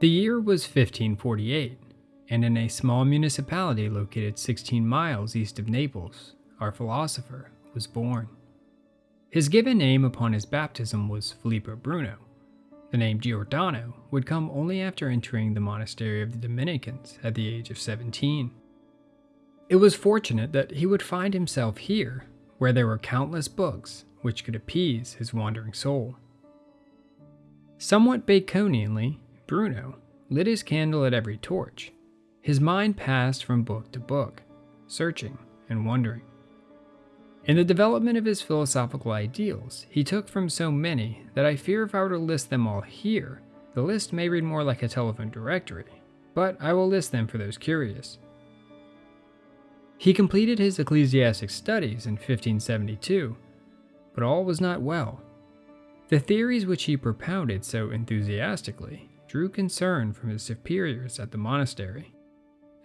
The year was 1548, and in a small municipality located 16 miles east of Naples, our philosopher was born. His given name upon his baptism was Filippo Bruno. The name Giordano would come only after entering the monastery of the Dominicans at the age of 17. It was fortunate that he would find himself here, where there were countless books which could appease his wandering soul. Somewhat Baconianly, Bruno lit his candle at every torch. His mind passed from book to book, searching and wondering. In the development of his philosophical ideals, he took from so many that I fear if I were to list them all here, the list may read more like a telephone directory, but I will list them for those curious. He completed his ecclesiastic studies in 1572, but all was not well. The theories which he propounded so enthusiastically drew concern from his superiors at the monastery.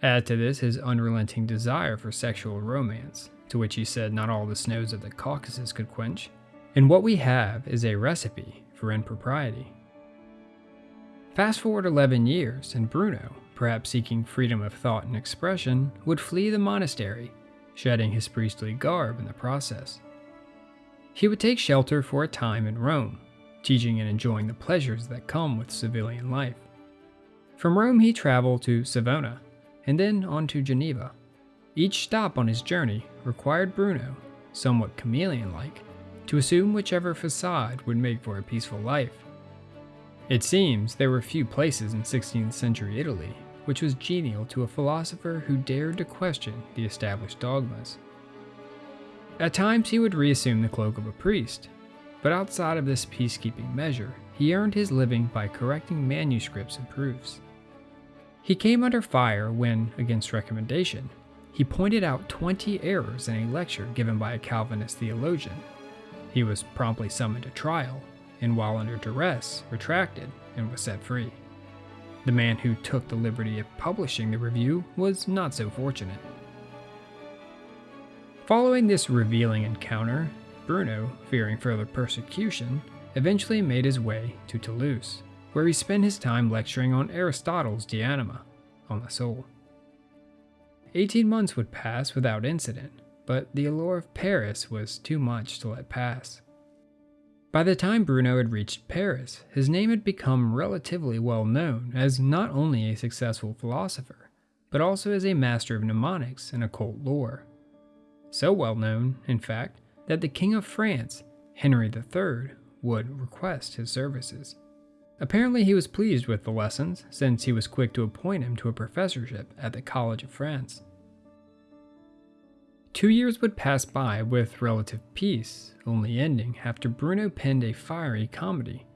Add to this his unrelenting desire for sexual romance, to which he said not all the snows of the Caucasus could quench, and what we have is a recipe for impropriety. Fast forward 11 years, and Bruno, perhaps seeking freedom of thought and expression, would flee the monastery, shedding his priestly garb in the process. He would take shelter for a time in Rome, teaching and enjoying the pleasures that come with civilian life. From Rome, he traveled to Savona, and then on to Geneva. Each stop on his journey required Bruno, somewhat chameleon like, to assume whichever facade would make for a peaceful life. It seems there were few places in 16th century Italy which was genial to a philosopher who dared to question the established dogmas. At times he would reassume the cloak of a priest, but outside of this peacekeeping measure, he earned his living by correcting manuscripts and proofs. He came under fire when, against recommendation, he pointed out 20 errors in a lecture given by a Calvinist theologian. He was promptly summoned to trial, and while under duress, retracted and was set free. The man who took the liberty of publishing the review was not so fortunate. Following this revealing encounter, Bruno, fearing further persecution, eventually made his way to Toulouse, where he spent his time lecturing on Aristotle's De Anima, on the soul. 18 months would pass without incident, but the allure of Paris was too much to let pass. By the time Bruno had reached Paris, his name had become relatively well known as not only a successful philosopher, but also as a master of mnemonics and occult lore. So well known, in fact, that the King of France, Henry III, would request his services. Apparently, he was pleased with the lessons, since he was quick to appoint him to a professorship at the College of France. Two years would pass by with relative peace, only ending after Bruno penned a fiery comedy.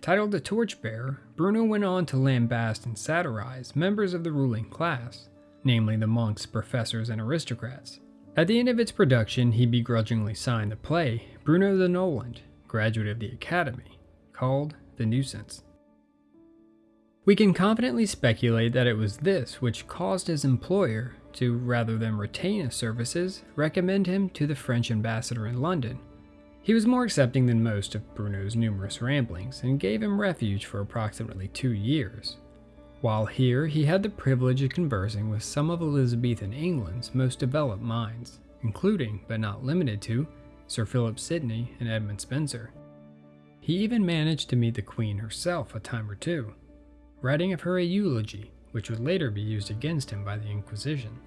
Titled The Torchbearer, Bruno went on to lambast and satirize members of the ruling class, namely the monks, professors, and aristocrats. At the end of its production, he begrudgingly signed the play Bruno the Nolan, graduate of the Academy, called the nuisance. We can confidently speculate that it was this which caused his employer to, rather than retain his services, recommend him to the French ambassador in London. He was more accepting than most of Bruno's numerous ramblings and gave him refuge for approximately two years. While here, he had the privilege of conversing with some of Elizabethan England's most developed minds, including, but not limited to, Sir Philip Sidney and Edmund Spenser. He even managed to meet the Queen herself a time or two, writing of her a eulogy which would later be used against him by the Inquisition.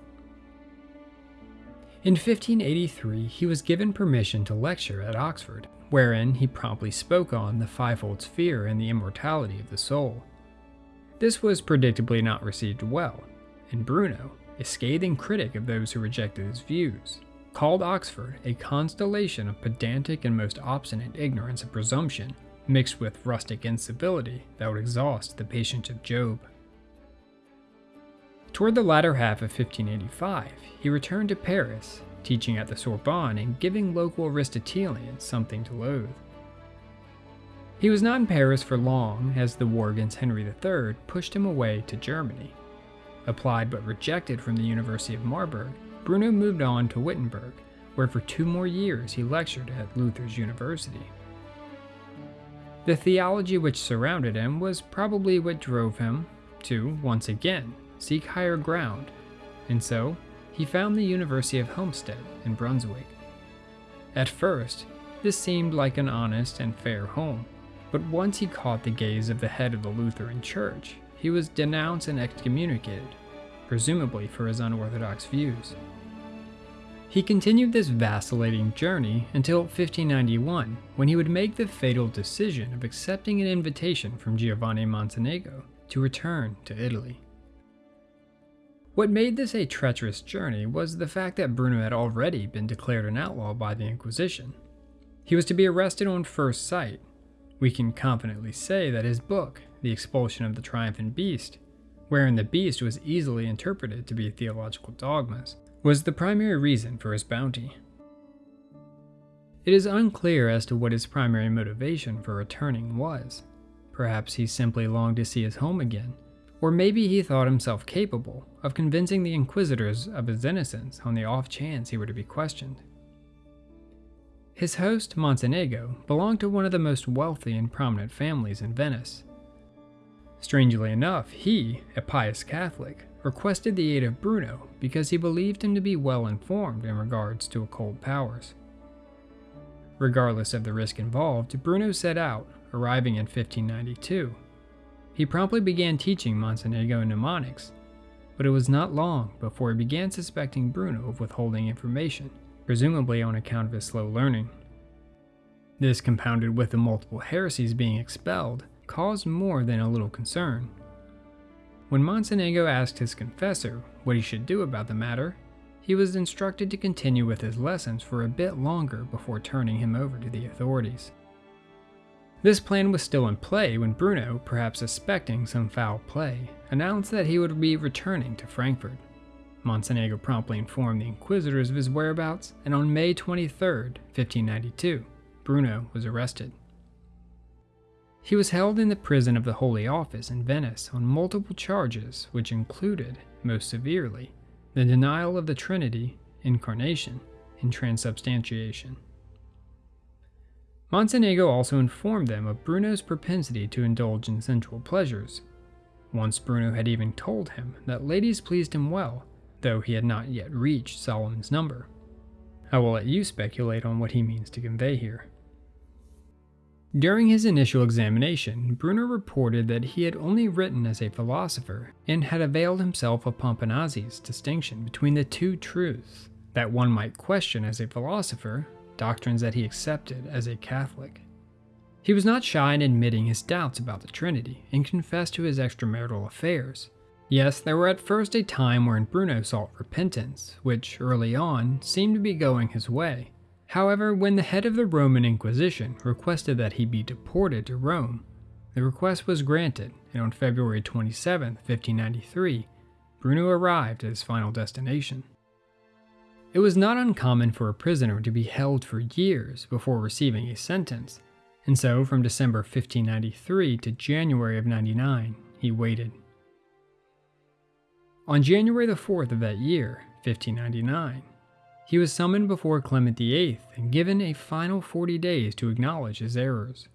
In 1583, he was given permission to lecture at Oxford, wherein he promptly spoke on the fivefold sphere and the immortality of the soul. This was predictably not received well, and Bruno, a scathing critic of those who rejected his views, called Oxford a constellation of pedantic and most obstinate ignorance and presumption, mixed with rustic incivility that would exhaust the patience of Job. Toward the latter half of 1585, he returned to Paris, teaching at the Sorbonne and giving local Aristotelians something to loathe. He was not in Paris for long as the war against Henry III pushed him away to Germany. Applied but rejected from the University of Marburg, Bruno moved on to Wittenberg, where for two more years he lectured at Luther's University. The theology which surrounded him was probably what drove him to, once again, seek higher ground, and so he found the University of Helmstedt in Brunswick. At first, this seemed like an honest and fair home, but once he caught the gaze of the head of the Lutheran Church, he was denounced and excommunicated, presumably for his unorthodox views. He continued this vacillating journey until 1591, when he would make the fatal decision of accepting an invitation from Giovanni Mocenigo to return to Italy. What made this a treacherous journey was the fact that Bruno had already been declared an outlaw by the Inquisition. He was to be arrested on first sight. We can confidently say that his book, The Expulsion of the Triumphant Beast, wherein the beast was easily interpreted to be theological dogmas, was the primary reason for his bounty. It is unclear as to what his primary motivation for returning was. Perhaps he simply longed to see his home again, or maybe he thought himself capable of convincing the inquisitors of his innocence on the off chance he were to be questioned. His host, Mocenigo, belonged to one of the most wealthy and prominent families in Venice. Strangely enough, he, a pious Catholic, requested the aid of Bruno because he believed him to be well informed in regards to occult powers. Regardless of the risk involved, Bruno set out, arriving in 1592. He promptly began teaching Mocenigo mnemonics, but it was not long before he began suspecting Bruno of withholding information, presumably on account of his slow learning. This, compounded with the multiple heresies being expelled, caused more than a little concern. When Mocenigo asked his confessor what he should do about the matter, he was instructed to continue with his lessons for a bit longer before turning him over to the authorities. This plan was still in play when Bruno, perhaps suspecting some foul play, announced that he would be returning to Frankfurt. Mocenigo promptly informed the inquisitors of his whereabouts, and on May 23, 1592, Bruno was arrested. He was held in the prison of the Holy Office in Venice on multiple charges, which included, most severely, the denial of the Trinity, incarnation, and transubstantiation. Mocenigo also informed them of Bruno's propensity to indulge in sensual pleasures. Once Bruno had even told him that ladies pleased him well, though he had not yet reached Solomon's number. I will let you speculate on what he means to convey here. During his initial examination, Bruno reported that he had only written as a philosopher and had availed himself of Pomponazzi's distinction between the two truths that one might question as a philosopher, doctrines that he accepted as a Catholic. He was not shy in admitting his doubts about the Trinity and confessed to his extramarital affairs. Yes, there were at first a time wherein Bruno sought repentance, which early on seemed to be going his way. However, when the head of the Roman Inquisition requested that he be deported to Rome, the request was granted, and on February 27, 1593, Bruno arrived at his final destination. It was not uncommon for a prisoner to be held for years before receiving a sentence, and so from December 1593 to January of 99, he waited. On January the 4th of that year, 1599, he was summoned before Clement VIII and given a final 40 days to acknowledge his errors.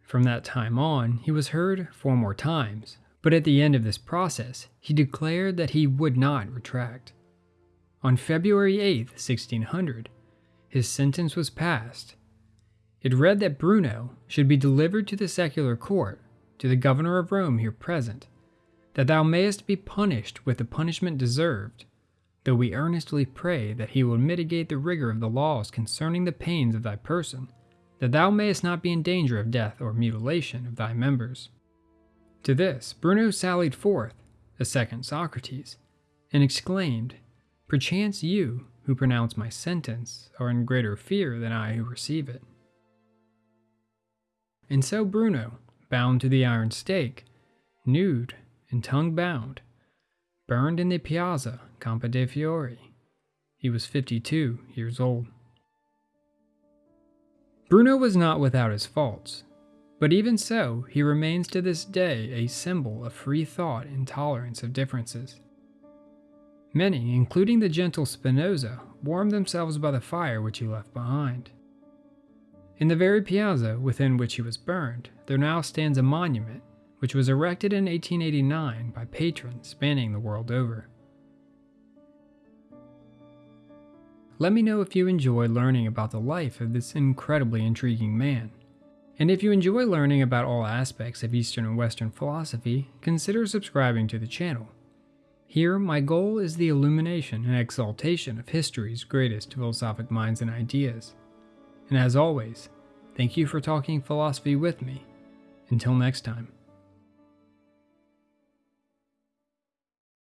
From that time on, he was heard four more times, but at the end of this process, he declared that he would not retract. On February 8, 1600, his sentence was passed. It read that Bruno should be delivered to the secular court, to the governor of Rome here present, that thou mayest be punished with the punishment deserved, though we earnestly pray that he will mitigate the rigor of the laws concerning the pains of thy person, that thou mayest not be in danger of death or mutilation of thy members. To this Bruno sallied forth, a second Socrates, and exclaimed, Perchance you, who pronounce my sentence, are in greater fear than I who receive it. And so Bruno, bound to the iron stake, nude and tongue bound, burned in the Piazza Campo de' Fiori. He was 52 years old. Bruno was not without his faults, but even so, he remains to this day a symbol of free thought and tolerance of differences. Many, including the gentle Spinoza, warmed themselves by the fire which he left behind. In the very piazza within which he was burned, there now stands a monument which was erected in 1889 by patrons spanning the world over. Let me know if you enjoy learning about the life of this incredibly intriguing man. And if you enjoy learning about all aspects of Eastern and Western philosophy, consider subscribing to the channel. Here, my goal is the illumination and exaltation of history's greatest philosophic minds and ideas. And as always, thank you for talking philosophy with me. Until next time.